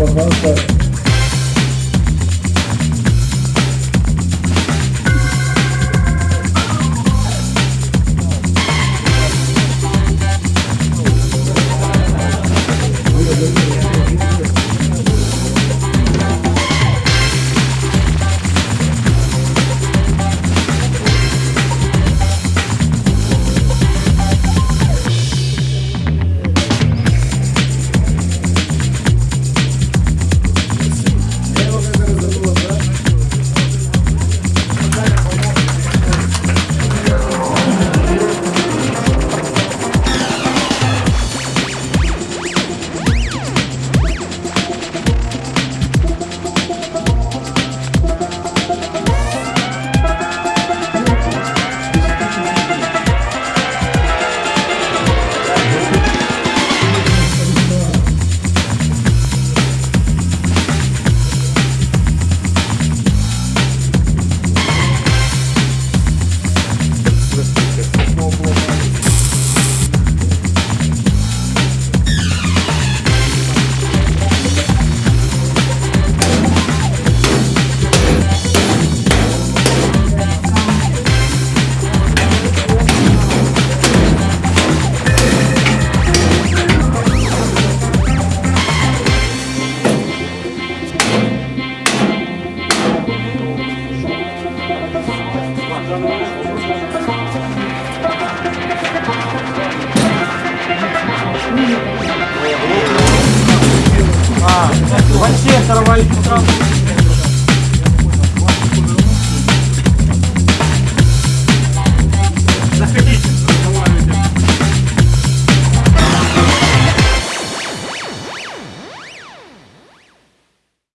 Vamos, vamos. Пожалуйста. Вообще сорвали сразу.